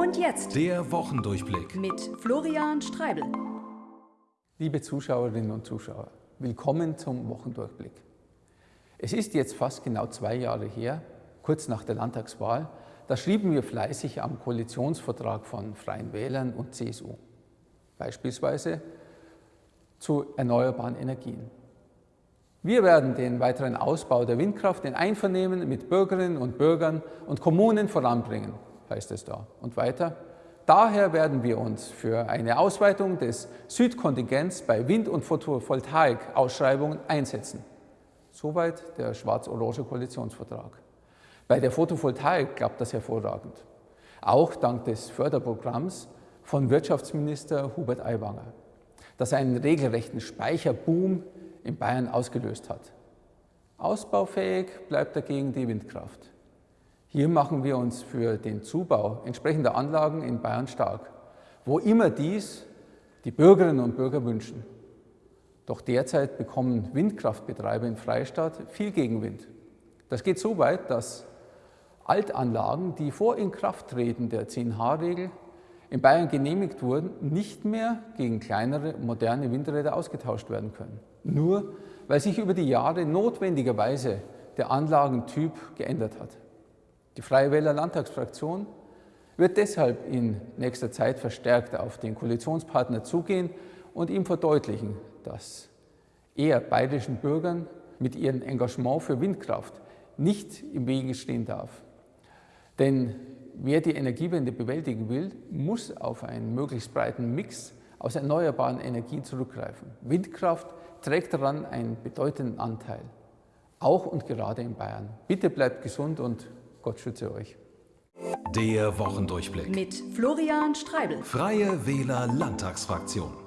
Und jetzt Der Wochendurchblick. mit Florian Streibel. Liebe Zuschauerinnen und Zuschauer, willkommen zum Wochendurchblick. Es ist jetzt fast genau zwei Jahre her, kurz nach der Landtagswahl, da schrieben wir fleißig am Koalitionsvertrag von Freien Wählern und CSU. Beispielsweise zu erneuerbaren Energien. Wir werden den weiteren Ausbau der Windkraft in Einvernehmen mit Bürgerinnen und Bürgern und Kommunen voranbringen, heißt es da. Und weiter, daher werden wir uns für eine Ausweitung des Südkontingents bei Wind- und Photovoltaik-Ausschreibungen einsetzen. Soweit der schwarz-orange Koalitionsvertrag. Bei der Photovoltaik klappt das hervorragend. Auch dank des Förderprogramms von Wirtschaftsminister Hubert Aiwanger, das einen regelrechten Speicherboom in Bayern ausgelöst hat. Ausbaufähig bleibt dagegen die Windkraft. Hier machen wir uns für den Zubau entsprechender Anlagen in Bayern stark, wo immer dies die Bürgerinnen und Bürger wünschen. Doch derzeit bekommen Windkraftbetreiber in Freistaat viel Gegenwind. Das geht so weit, dass Altanlagen, die vor Inkrafttreten der 10H-Regel in Bayern genehmigt wurden, nicht mehr gegen kleinere, moderne Windräder ausgetauscht werden können. Nur weil sich über die Jahre notwendigerweise der Anlagentyp geändert hat. Die Freie Wähler Landtagsfraktion wird deshalb in nächster Zeit verstärkt auf den Koalitionspartner zugehen und ihm verdeutlichen, dass er bayerischen Bürgern mit ihrem Engagement für Windkraft nicht im Wege stehen darf. Denn wer die Energiewende bewältigen will, muss auf einen möglichst breiten Mix aus erneuerbaren Energien zurückgreifen. Windkraft trägt daran einen bedeutenden Anteil, auch und gerade in Bayern. Bitte bleibt gesund und Gott schütze euch. Der Wochendurchblick. Mit Florian Streibel. Freie Wähler Landtagsfraktion.